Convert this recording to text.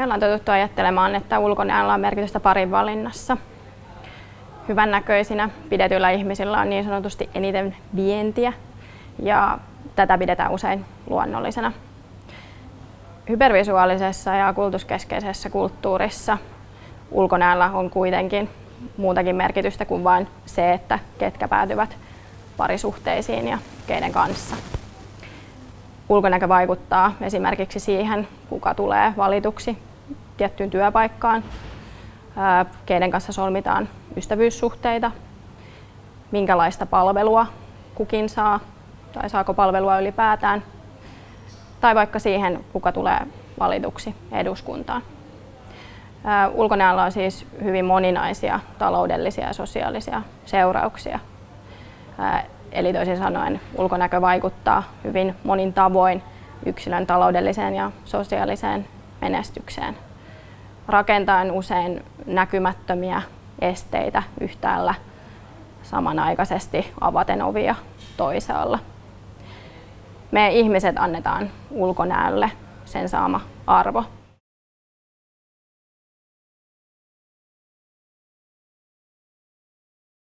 Me ollaan totuttu ajattelemaan, että ulkonäöllä on merkitystä parin valinnassa. Hyvännäköisinä pidetyillä ihmisillä on niin sanotusti eniten vientiä ja tätä pidetään usein luonnollisena. Hypervisuaalisessa ja kulutuskeskeisessä kulttuurissa ulkonäöllä on kuitenkin muutakin merkitystä kuin vain se, että ketkä päätyvät parisuhteisiin ja keiden kanssa. Ulkonäkö vaikuttaa esimerkiksi siihen, kuka tulee valituksi tiettyyn työpaikkaan, keiden kanssa solmitaan ystävyyssuhteita, minkälaista palvelua kukin saa tai saako palvelua ylipäätään, tai vaikka siihen, kuka tulee valituksi eduskuntaan. Ulkonäöllä on siis hyvin moninaisia taloudellisia ja sosiaalisia seurauksia. Eli toisin sanoen ulkonäkö vaikuttaa hyvin monin tavoin yksilön taloudelliseen ja sosiaaliseen menestykseen, rakentaen usein näkymättömiä esteitä yhtäällä samanaikaisesti avaten ovia toisaalla. Me ihmiset annetaan ulkonäölle sen saama arvo